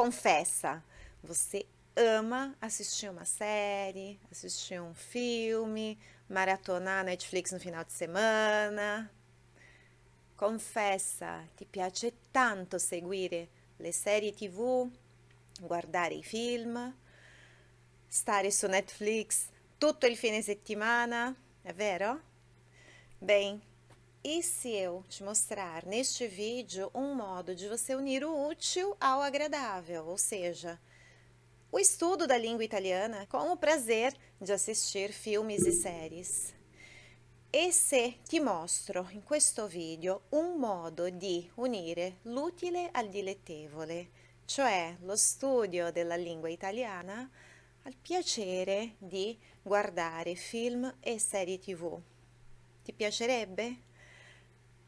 confessa, você ama assistir uma série, assistir um filme, maratonar Netflix no final de semana. Confessa, ti piace tanto seguire le serie tv, guardare i film, stare su Netflix tutto il fine settimana, é vero? Bem, e se eu te mostrar neste vídeo um modo de você unir o útil ao agradável, ou seja, o estudo da língua italiana com o prazer de assistir filmes e séries. E se ti mostro in questo video un modo di unire l'utile al dilettevole, cioè lo studio della lingua italiana al piacere di guardare film e serie tv. Ti piacerebbe?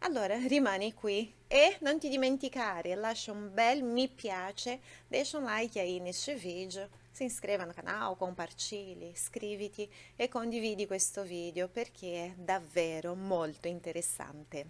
Allora rimani qui e non ti dimenticare, lascia un bel mi piace, deixa um like aí neste vídeo, se inscreva no canal, compartilhe, iscriviti e condividi questo video perché è davvero molto interessante.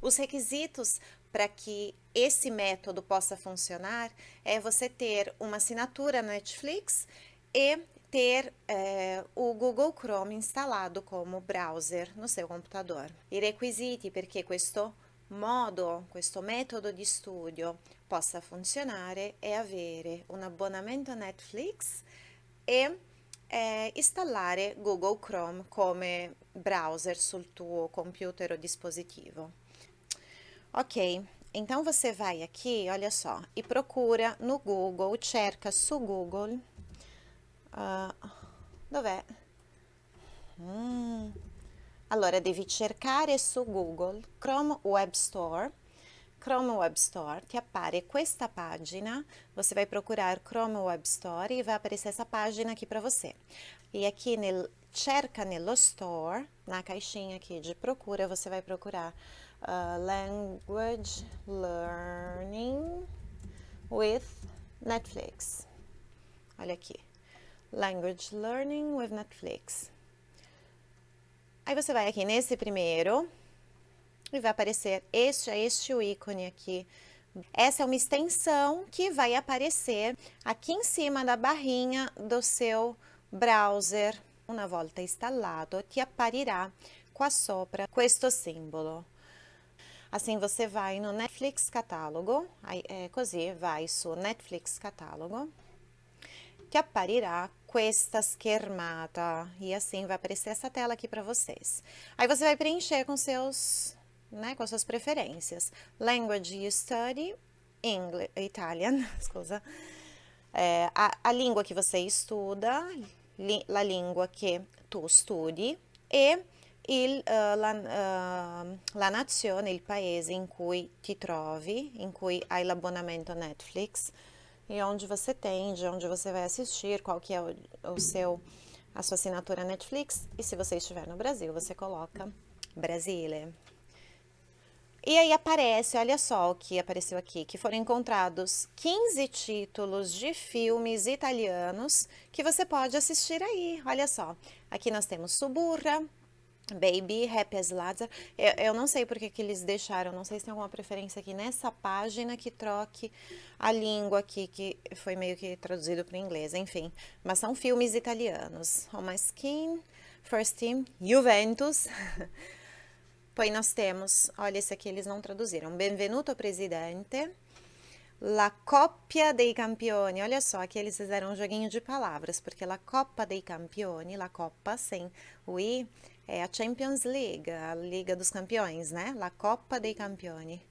Os requisitos para que esse método possa funcionar é você ter uma assinatura na Netflix e ter eh, o Google Chrome instalado como browser no seu computador. I requisiti perché questo modo, questo metodo di studio possa funzionare è avere un abbonamento Netflix e eh, installare Google Chrome come browser sul tuo computer o dispositivo. Ok, então você vai aqui, olha só, e procura no Google, cerca su Google Uh, dov'è? Mm. Allora devi cercare su Google Chrome Web Store. Chrome Web Store, ti appare questa pagina, você vai procurar Chrome Web Store e vai aparecer essa página aqui para você. E aqui nel, cerca nello store, na caixinha aqui de procura, você vai procurar uh, Language Learning with Netflix. Olha aqui. Language Learning with Netflix. Aí você vai aqui nesse primeiro e vai aparecer este, este o ícone aqui. Essa é uma extensão que vai aparecer aqui em cima da barrinha do seu browser. Una volta installado, ti apparirà qua sopra questo simbolo. Assim você vai no Netflix Catálogo, aí, é, così vai su Netflix Catálogo, ti apparirà questa schermata. E assim vai aparecer essa tela aqui para vocês. Aí você vai preencher com seus, né, com suas preferências. Language you study, English, Italian, scusa. É, a, a língua que você estuda, li, la língua que tu studi e il, uh, la, uh, la nazione, il paese in cui ti trovi, in cui hai l'abbonamento Netflix, e onde você tem, de onde você vai assistir, qual que é o, o seu, a sua assinatura Netflix. E se você estiver no Brasil, você coloca Brasile. E aí aparece, olha só o que apareceu aqui, que foram encontrados 15 títulos de filmes italianos que você pode assistir aí, olha só. Aqui nós temos Suburra, Baby, Happy as Lazar. Eu, eu, não sei porque que eles deixaram, não sei se tem alguma preferência aqui nessa página que troque a língua aqui, que foi meio que traduzido para o inglês, enfim. Mas são filmes italianos. On My Skin, First Team, Juventus. Poi nós temos, olha esse aqui eles não traduziram, Benvenuto Presidente, La Coppia dei Campioni, olha só, aqui eles fizeram um joguinho de palavras, porque La Coppa dei Campioni, La Coppa sem o I, é a Champions League, a Liga dos Campeões, né? La Coppa dei Campioni.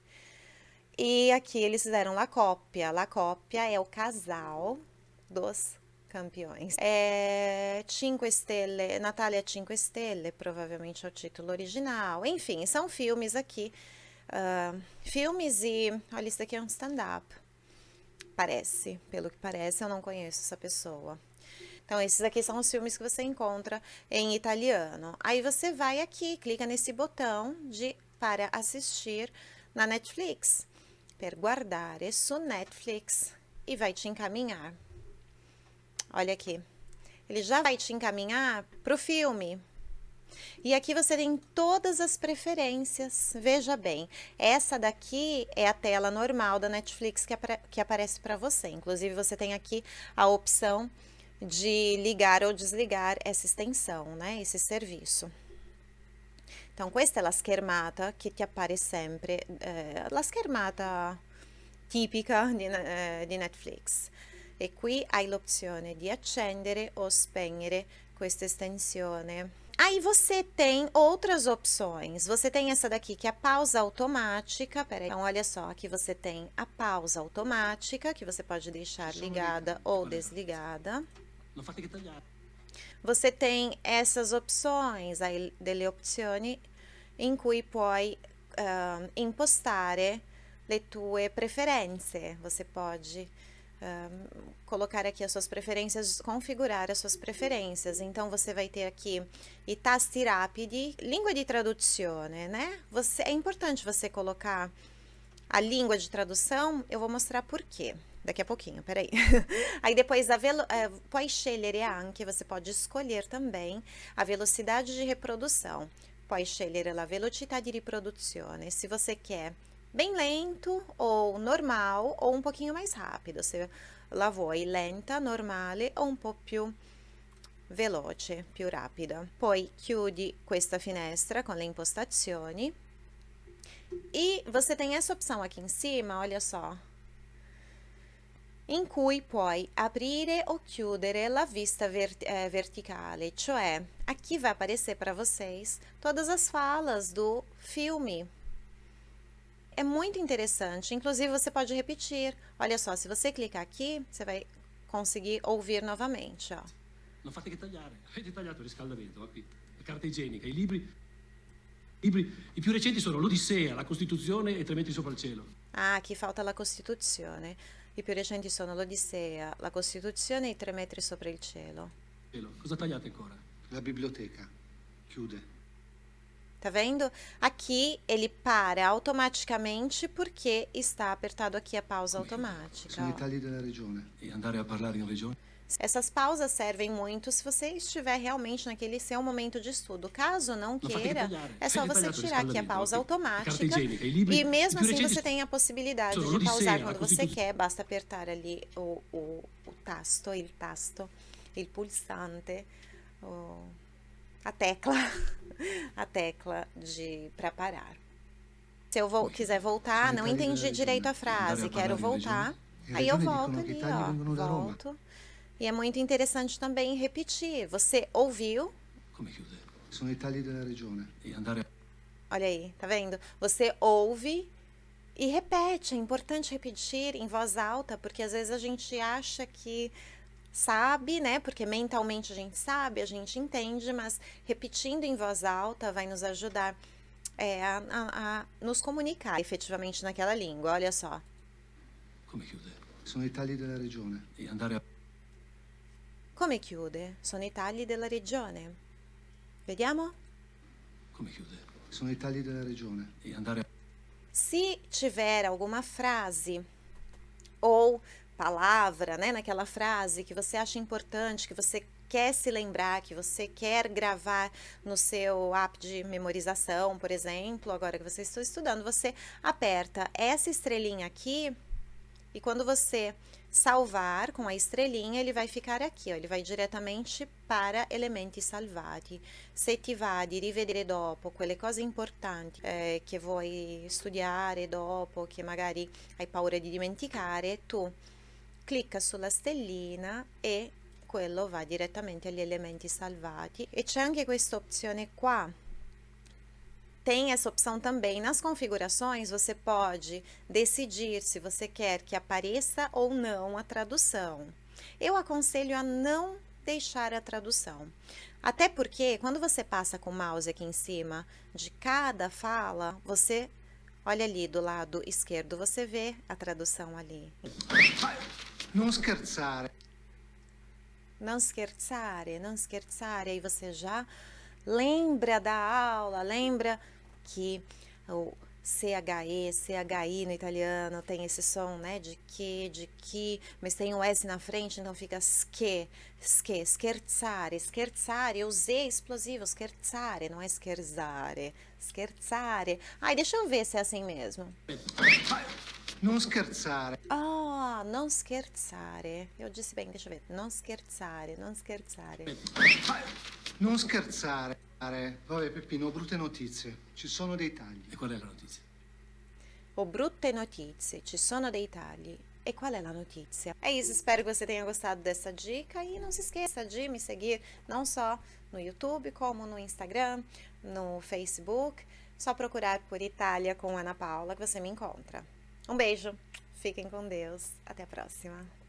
E aqui eles fizeram La Coppia. La Coppia é o casal dos campeões. É Cinque Stelle, Natália Cinque Stelle, provavelmente é o título original. Enfim, são filmes aqui. Uh, filmes e... Olha, isso daqui é um stand-up. Parece, pelo que parece, eu não conheço essa pessoa. Então, esses aqui são os filmes que você encontra em italiano. Aí você vai aqui, clica nesse botão de para assistir na Netflix. Per guardare su Netflix e vai te encaminhar. Olha aqui. Ele já vai te encaminhar para o filme. E aqui você tem todas as preferências. Veja bem, essa daqui é a tela normal da Netflix que, apare que aparece para você. Inclusive, você tem aqui a opção de ligar ou desligar essa extensão, né? Esse serviço. Então, questa è la schermata che ti appare sempre, eh, la schermata tipica di, eh, di Netflix. E qui hai l'opzione di accendere o spegnere questa estensione. Aí você tem outras opções. Você tem essa daqui que é a pausa automática. Peraí. Então, olha só, aqui você tem a pausa automática, que você pode deixar ligada ou desligada. Você tem essas opções, aí delle opzioni in cui puoi uh, impostare le tue preferenze. Você pode colocar aqui as suas preferências, configurar as suas preferências. Então, você vai ter aqui i tasti rapidi, língua de traduzione, né? Você, é importante você colocar a língua de tradução, eu vou mostrar por quê. Daqui a pouquinho, peraí. Aí depois, a velo, eh, puoi scegliere anche, você pode escolher também a velocidade de reprodução. Puoi scegliere la velocità di riproduzione. Se você quer bem lento ou normal ou um pouquinho mais rápido. Se la vuoi lenta, normale o un po' più veloce, più rapida. Poi chiudi questa finestra com le impostazioni e você tem essa opção aqui em cima, olha só, in cui puoi aprire o chiudere la vista vert eh, verticale, cioè aqui vai aparecer para vocês todas as falas do filme é muito interessante. Inclusive, você pode repetir. Olha só, se você clicar aqui, você vai conseguir ouvir novamente, ó. Non fate che tagliare. Avete tagliato il riscaldamento, qui. La carta igienica, i libri... libri... I più recenti sono l'Odissea, la Costituzione e Tre metri sopra il cielo. Ah, aqui falta la Costituzione. I più recenti sono l'Odissea, la Costituzione e i Tre metri sopra il cielo. Cosa tagliate ancora? La biblioteca. Chiude. Tá vendo? Aqui ele para automaticamente porque está apertado aqui a pausa automática. Sono i tagli della regione. E andare a parlare in regione? Essas pausas servem muito se você estiver realmente naquele seu momento de estudo. Caso não queira, é só você tirar aqui a pausa automática. E mesmo assim você tem a possibilidade de pausar quando você quer. Basta apertar ali o, o, o tasto, il tasto, il pulsante, o, a tecla. a tecla de para parar. Se eu vou, quiser voltar, não entendi direito a frase, quero voltar, aí eu volto ali, ó, volto. E é muito interessante também repetir. Você ouviu? Sono i tagli della regione. Olha aí, tá vendo? Você ouve e repete. É importante repetir em voz alta, porque às vezes a gente acha que sabe, né? Porque mentalmente a gente sabe, a gente entende, mas repetindo em voz alta vai nos ajudar é, a, a, a, nos comunicar efetivamente naquela língua. Olha só. Come chiude? Sono i tagli della regione. E andare a... Come chiude? Sono i tagli della regione. Vediamo? Come chiude? Sono i tagli della regione. E andare a... Se tiver alguma frase ou palavra, né, naquela frase que você acha importante, que você quer se lembrar, que você quer gravar no seu app de memorização, por exemplo, agora que você está estudando, você aperta essa estrelinha aqui e quando você salvar com a estrelinha, ele vai ficar aqui, ó, ele vai diretamente para elementi salvati. Se ti va di rivedere dopo quelle cose importanti eh, che vuoi studiare dopo, che magari hai paura di dimenticare, tu clicca sulla stellina e quello va direttamente agli elementi salvati e c'è anche questa opzione qua tem essa opção também nas configurações você pode decidir se você quer que apareça ou não a tradução eu aconselho a não deixar a tradução até porque quando você passa com o mouse aqui em cima de cada fala você olha ali do lado esquerdo você vê a tradução ali não scherzare. Não scherzare, não scherzare. Aí você já lembra da aula, lembra que o, CHE, CHI no italiano, tem esse som, né, de que, de que, mas tem o S na frente, então fica ske, ske, scherzare, scherzare, o Z explosivo, scherzare, não é scherzare, scherzare. Ai, deixa eu ver se é assim mesmo. Non scherzare. Ah, non scherzare. Eu disse bem, deixa eu ver. Non scherzare, non scherzare. Non scherzare. Vabbè, Peppino, ho brutte notizie. Ci sono dei tagli. E qual è la notizia? Ho brutte notizie, ci sono dei tagli. E qual é a notícia? É isso, espero que você tenha gostado dessa dica e não se esqueça de me seguir não só no YouTube, como no Instagram, no Facebook. Só procurar por Itália com Ana Paula que você me encontra. Um beijo, fiquem com Deus, até a próxima.